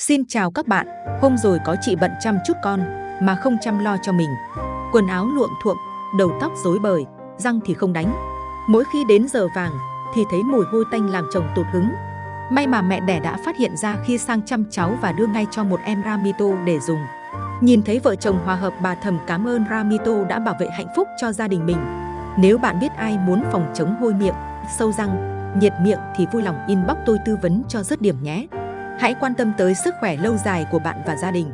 Xin chào các bạn, hôm rồi có chị bận chăm chút con mà không chăm lo cho mình. Quần áo luộm thuộm, đầu tóc rối bời, răng thì không đánh. Mỗi khi đến giờ vàng thì thấy mùi hôi tanh làm chồng tụt hứng. May mà mẹ đẻ đã phát hiện ra khi sang chăm cháu và đưa ngay cho một em Ramito để dùng. Nhìn thấy vợ chồng hòa hợp bà thầm cảm ơn Ramito đã bảo vệ hạnh phúc cho gia đình mình. Nếu bạn biết ai muốn phòng chống hôi miệng, sâu răng, nhiệt miệng thì vui lòng inbox tôi tư vấn cho rất điểm nhé. Hãy quan tâm tới sức khỏe lâu dài của bạn và gia đình.